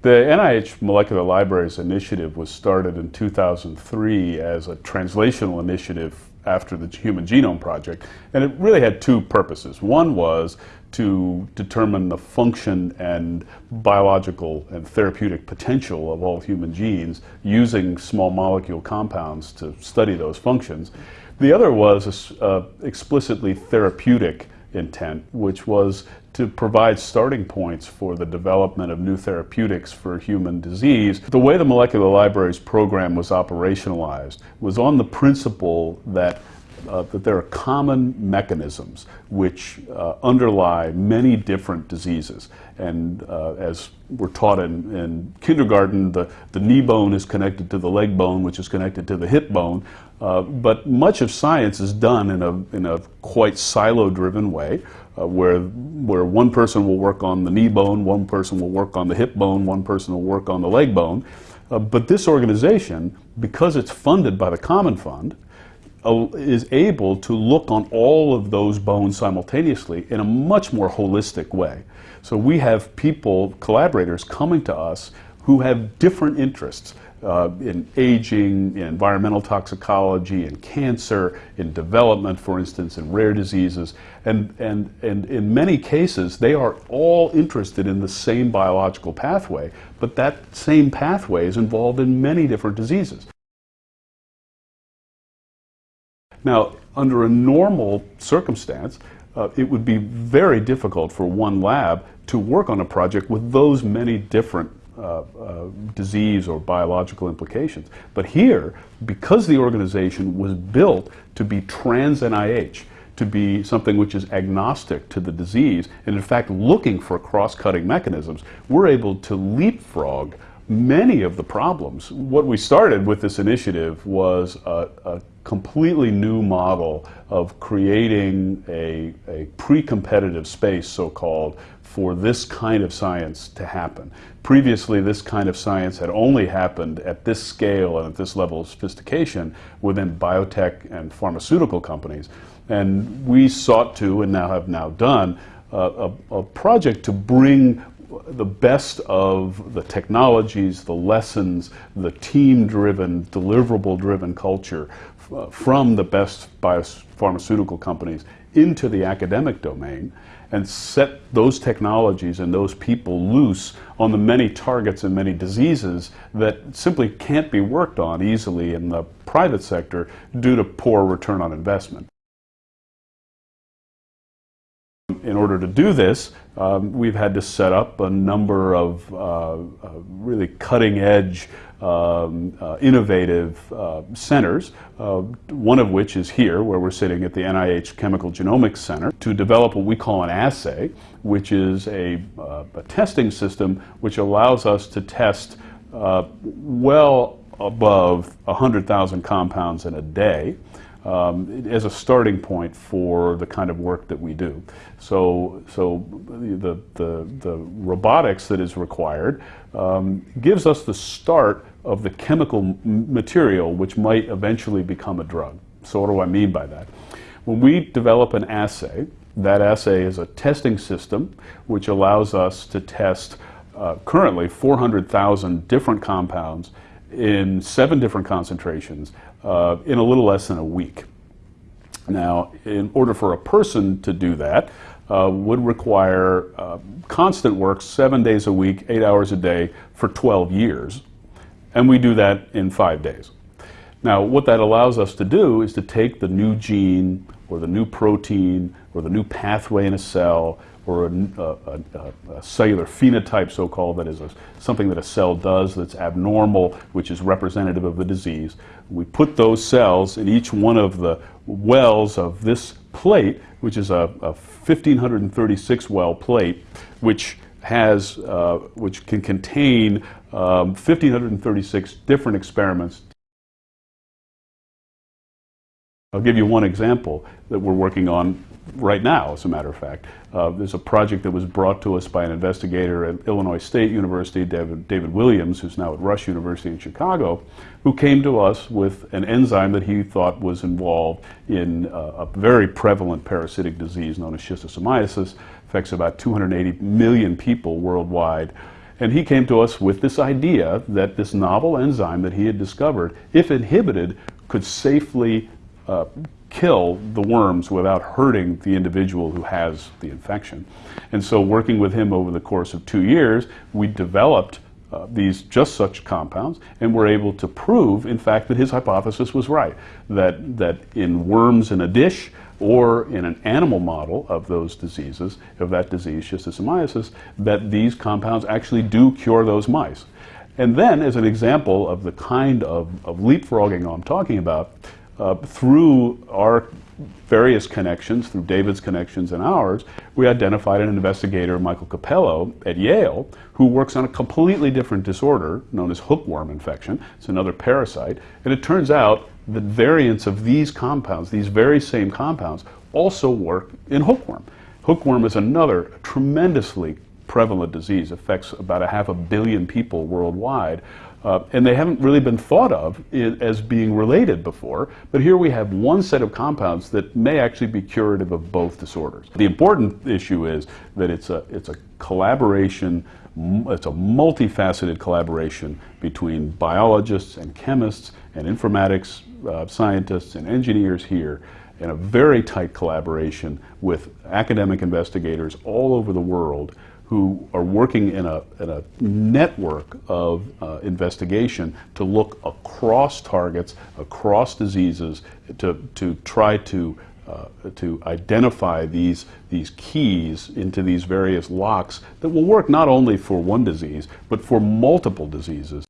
The NIH Molecular Libraries Initiative was started in 2003 as a translational initiative after the Human Genome Project, and it really had two purposes. One was to determine the function and biological and therapeutic potential of all human genes using small molecule compounds to study those functions. The other was uh, explicitly therapeutic intent, which was to provide starting points for the development of new therapeutics for human disease. The way the Molecular Libraries program was operationalized was on the principle that uh, that there are common mechanisms which uh, underlie many different diseases. And uh, as we're taught in, in, kindergarten, the, the knee bone is connected to the leg bone, which is connected to the hip bone. Uh, but much of science is done in a, in a quite silo-driven way, uh, where, where one person will work on the knee bone, one person will work on the hip bone, one person will work on the leg bone. Uh, but this organization, because it's funded by the Common Fund, uh, is able to look on all of those bones simultaneously in a much more holistic way. So we have people, collaborators, coming to us who have different interests uh, in aging, in environmental toxicology, in cancer, in development, for instance, in rare diseases. And, and, and in many cases, they are all interested in the same biological pathway, but that same pathway is involved in many different diseases. Now, under a normal circumstance, uh, it would be very difficult for one lab to work on a project with those many different uh, disease or biological implications. But here, because the organization was built to be trans NIH, to be something which is agnostic to the disease, and in fact looking for cross-cutting mechanisms, we're able to leapfrog many of the problems. What we started with this initiative was a, a completely new model of creating a, a pre-competitive space, so-called, for this kind of science to happen. Previously, this kind of science had only happened at this scale and at this level of sophistication within biotech and pharmaceutical companies. And we sought to, and now have now done, uh, a, a project to bring the best of the technologies, the lessons, the team-driven, deliverable-driven culture uh, from the best biopharmaceutical companies into the academic domain and set those technologies and those people loose on the many targets and many diseases that simply can't be worked on easily in the private sector due to poor return on investment. In order to do this, um, we've had to set up a number of uh, uh, really cutting-edge, um, uh, innovative uh, centers, uh, one of which is here, where we're sitting at the NIH Chemical Genomics Center, to develop what we call an assay, which is a, uh, a testing system which allows us to test well above 100,000 compounds in a day um, as a starting point for the kind of work that we do. So, so the, the, the robotics that is required um, gives us the start of the chemical material which might eventually become a drug. So what do I mean by that? When we develop an assay, that assay is a testing system which allows us to test uh, currently 400,000 different compounds in seven different concentrations uh, in a little less than a week. Now, in order for a person to do that, uh, would require uh, constant work seven days a week, eight hours a day for 12 years. And we do that in five days. Now, what that allows us to do is to take the new gene or the new protein or the new pathway in a cell or a, a, a, a cellular phenotype, so-called, that is something that a cell does that's abnormal, which is representative of the disease. We put those cells in each one of the wells of this plate, which is a, 1536 well plate, which has, uh, which can contain um, 1536 different experiments I'll give you one example that we're working on right now, as a matter of fact. Uh, there's a project that was brought to us by an investigator at Illinois State University, David, David Williams, who's now at Rush University in Chicago, who came to us with an enzyme that he thought was involved in uh, a very prevalent parasitic disease known as schistosomiasis. Affects about 280 million people worldwide. And he came to us with this idea that this novel enzyme that he had discovered, if inhibited, could safely uh, kill the worms without hurting the individual who has the infection. And so, working with him over the course of two years, we developed uh, these just such compounds and were able to prove, in fact, that his hypothesis was right. That, that in worms in a dish or in an animal model of those diseases, of that disease, schistosomiasis, that these compounds actually do cure those mice. And then, as an example of the kind of, of leapfrogging I'm talking about, uh, through our various connections, through David's connections and ours, we identified an investigator, Michael Cappello, at Yale, who works on a completely different disorder known as hookworm infection. It's another parasite. And it turns out that variants of these compounds, these very same compounds, also work in hookworm. Hookworm is another tremendously prevalent disease, affects about a half a billion people worldwide. Uh, and they haven't really been thought of as being related before. But here we have one set of compounds that may actually be curative of both disorders. The important issue is that it's a, it's a collaboration, it's a multifaceted collaboration between biologists and chemists and informatics uh, scientists and engineers here in a very tight collaboration with academic investigators all over the world who are working in a, in a network of uh, investigation to look across targets, across diseases, to, to try to, uh, to identify these, these keys into these various locks that will work not only for one disease, but for multiple diseases.